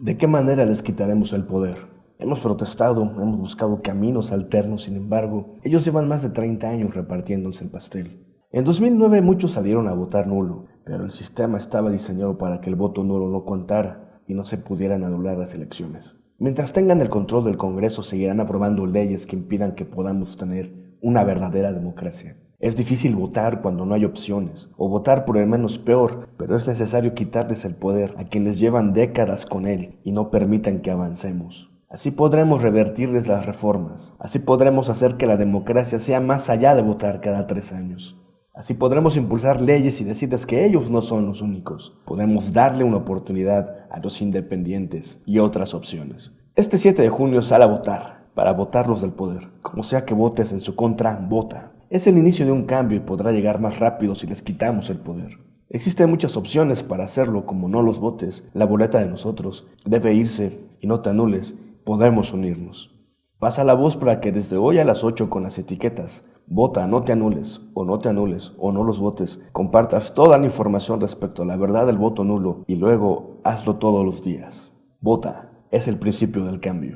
¿De qué manera les quitaremos el poder? Hemos protestado, hemos buscado caminos alternos, sin embargo, ellos llevan más de 30 años repartiéndose el pastel. En 2009 muchos salieron a votar nulo, pero el sistema estaba diseñado para que el voto nulo no contara y no se pudieran anular las elecciones. Mientras tengan el control del Congreso, seguirán aprobando leyes que impidan que podamos tener una verdadera democracia. Es difícil votar cuando no hay opciones, o votar por el menos peor, pero es necesario quitarles el poder a quienes llevan décadas con él y no permitan que avancemos. Así podremos revertirles las reformas, así podremos hacer que la democracia sea más allá de votar cada tres años. Así podremos impulsar leyes y decirles que ellos no son los únicos. Podemos darle una oportunidad a los independientes y otras opciones. Este 7 de junio sale a votar, para votarlos del poder. Como sea que votes en su contra, vota. Es el inicio de un cambio y podrá llegar más rápido si les quitamos el poder. Existen muchas opciones para hacerlo, como no los votes, la boleta de nosotros debe irse y no te anules, podemos unirnos. Pasa la voz para que desde hoy a las 8 con las etiquetas Vota, no te anules, o no te anules, o no los votes. Compartas toda la información respecto a la verdad del voto nulo y luego hazlo todos los días. Vota, es el principio del cambio.